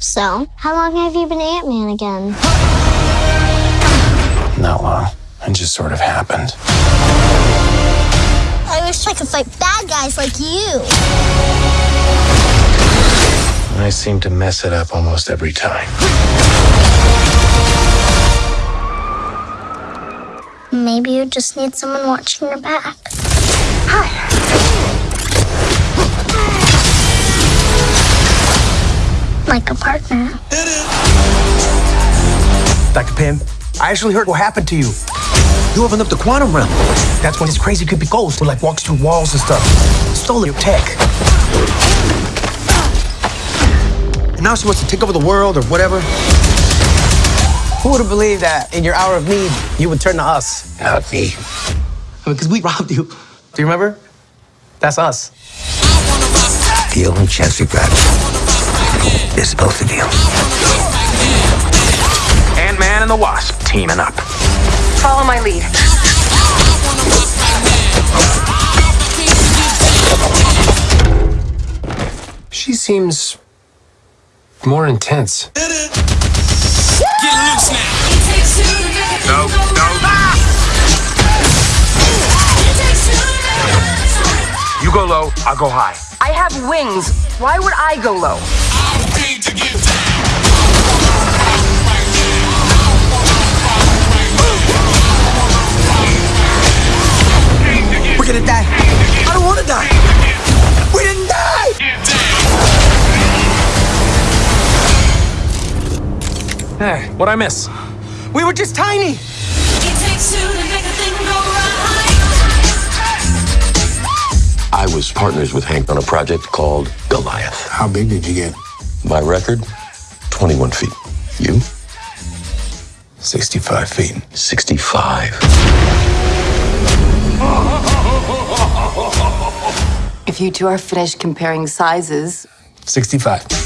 So, how long have you been Ant Man again? Not long. It just sort of happened. I wish I could fight bad guys like you. I seem to mess it up almost every time. Maybe you just need someone watching your back. Like a partner. Dr. Pym, I actually heard what happened to you. You opened up the quantum realm. That's when this crazy creepy ghost who like walks through walls and stuff. Stole your tech. And now she wants to take over the world or whatever. Who would have believed that in your hour of need, you would turn to us? Not me. Because we robbed you. Do you remember? That's us. The only chance we've got is both of you. Ant-Man and the Wasp teaming up. Follow my lead. She seems more intense. Get loose now. No, no. You go low, I'll go high. I have wings. Why would I go low? We're gonna die. I don't wanna die. We didn't die. Hey, what'd I miss? We were just tiny. I was partners with Hank on a project called Goliath. How big did you get? My record, 21 feet. You? 65 feet. 65. If you two are finished comparing sizes, 65.